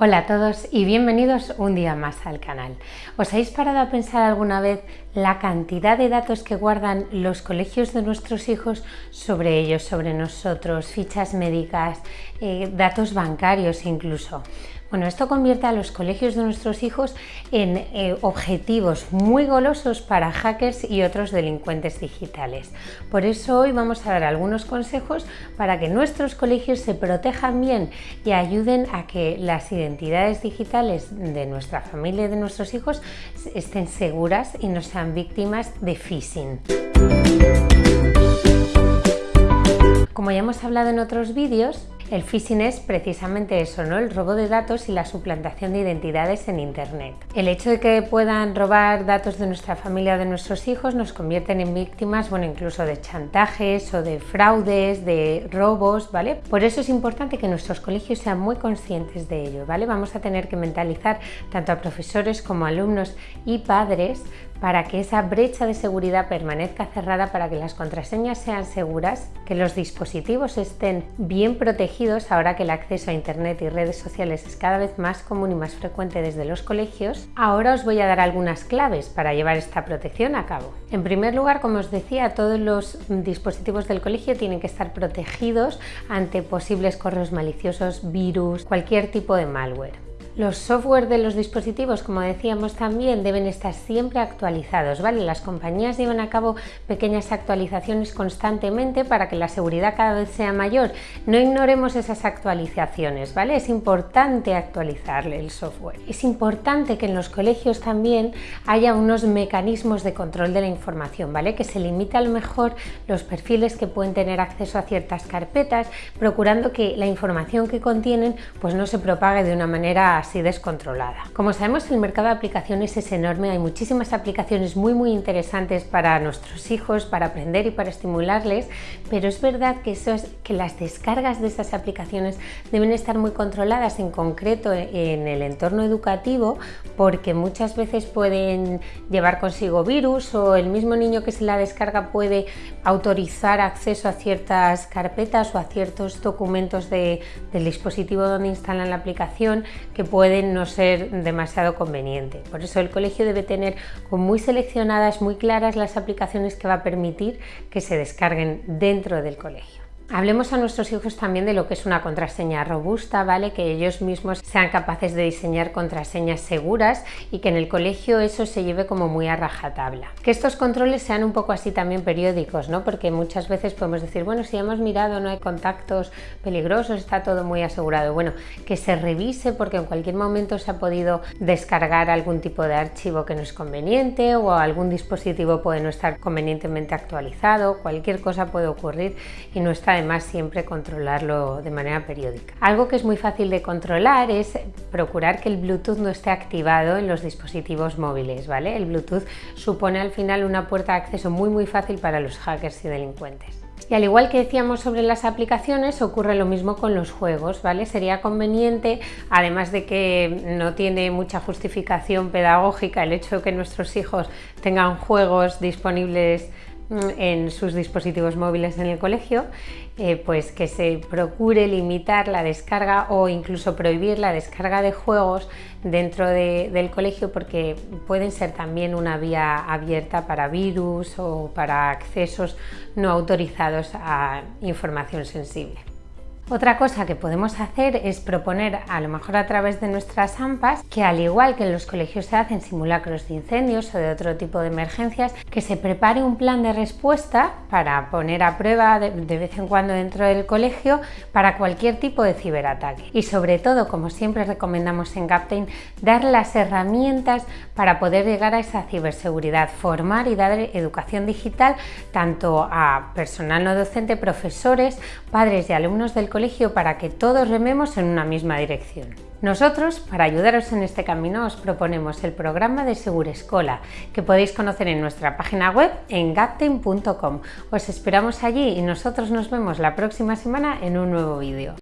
Hola a todos y bienvenidos un día más al canal. ¿Os habéis parado a pensar alguna vez la cantidad de datos que guardan los colegios de nuestros hijos sobre ellos, sobre nosotros, fichas médicas, eh, datos bancarios incluso? Bueno, esto convierte a los colegios de nuestros hijos en eh, objetivos muy golosos para hackers y otros delincuentes digitales. Por eso hoy vamos a dar algunos consejos para que nuestros colegios se protejan bien y ayuden a que las identidades digitales de nuestra familia y de nuestros hijos estén seguras y no sean víctimas de phishing. Como ya hemos hablado en otros vídeos, el phishing es precisamente eso, ¿no? el robo de datos y la suplantación de identidades en Internet. El hecho de que puedan robar datos de nuestra familia o de nuestros hijos nos convierten en víctimas, bueno, incluso de chantajes o de fraudes, de robos, ¿vale? Por eso es importante que nuestros colegios sean muy conscientes de ello, ¿vale? Vamos a tener que mentalizar tanto a profesores como a alumnos y padres para que esa brecha de seguridad permanezca cerrada, para que las contraseñas sean seguras, que los dispositivos estén bien protegidos ahora que el acceso a Internet y redes sociales es cada vez más común y más frecuente desde los colegios. Ahora os voy a dar algunas claves para llevar esta protección a cabo. En primer lugar, como os decía, todos los dispositivos del colegio tienen que estar protegidos ante posibles correos maliciosos, virus, cualquier tipo de malware. Los software de los dispositivos, como decíamos también, deben estar siempre actualizados, ¿vale? Las compañías llevan a cabo pequeñas actualizaciones constantemente para que la seguridad cada vez sea mayor. No ignoremos esas actualizaciones, ¿vale? Es importante actualizarle el software. Es importante que en los colegios también haya unos mecanismos de control de la información, ¿vale? Que se limite a lo mejor los perfiles que pueden tener acceso a ciertas carpetas, procurando que la información que contienen pues no se propague de una manera así descontrolada. Como sabemos el mercado de aplicaciones es enorme, hay muchísimas aplicaciones muy muy interesantes para nuestros hijos, para aprender y para estimularles, pero es verdad que, eso es, que las descargas de esas aplicaciones deben estar muy controladas, en concreto en el entorno educativo, porque muchas veces pueden llevar consigo virus o el mismo niño que se la descarga puede autorizar acceso a ciertas carpetas o a ciertos documentos del dispositivo donde instalan la aplicación que pueden no ser demasiado conveniente. Por eso el colegio debe tener muy seleccionadas, muy claras las aplicaciones que va a permitir que se descarguen dentro del colegio. Hablemos a nuestros hijos también de lo que es una contraseña robusta, ¿vale? Que ellos mismos sean capaces de diseñar contraseñas seguras y que en el colegio eso se lleve como muy a rajatabla. Que estos controles sean un poco así también periódicos, ¿no? Porque muchas veces podemos decir, bueno, si hemos mirado no hay contactos peligrosos, está todo muy asegurado. Bueno, que se revise porque en cualquier momento se ha podido descargar algún tipo de archivo que no es conveniente o algún dispositivo puede no estar convenientemente actualizado, cualquier cosa puede ocurrir y no está además siempre controlarlo de manera periódica. Algo que es muy fácil de controlar es procurar que el Bluetooth no esté activado en los dispositivos móviles, ¿vale? El Bluetooth supone al final una puerta de acceso muy muy fácil para los hackers y delincuentes. Y al igual que decíamos sobre las aplicaciones, ocurre lo mismo con los juegos, ¿vale? Sería conveniente, además de que no tiene mucha justificación pedagógica el hecho de que nuestros hijos tengan juegos disponibles en sus dispositivos móviles en el colegio, eh, pues que se procure limitar la descarga o incluso prohibir la descarga de juegos dentro del colegio porque pueden ser también una vía abierta para virus o para accesos no autorizados a información sensible. Otra cosa que podemos hacer es proponer, a lo mejor a través de nuestras AMPAs, que al igual que en los colegios se hacen simulacros de incendios o de otro tipo de emergencias, que se prepare un plan de respuesta para poner a prueba de, vez en cuando dentro del colegio para cualquier tipo de ciberataque. Y sobre todo, como siempre recomendamos en Captain, dar las herramientas para poder llegar a esa ciberseguridad, formar y dar educación digital tanto a personal no docente, profesores, padres y alumnos del colegio colegio para que todos rememos en una misma dirección. Nosotros, para ayudaros en este camino, os proponemos el programa de Segurescola, que podéis conocer en nuestra página web en gapten.com. Os esperamos allí y nosotros nos vemos la próxima semana en un nuevo vídeo.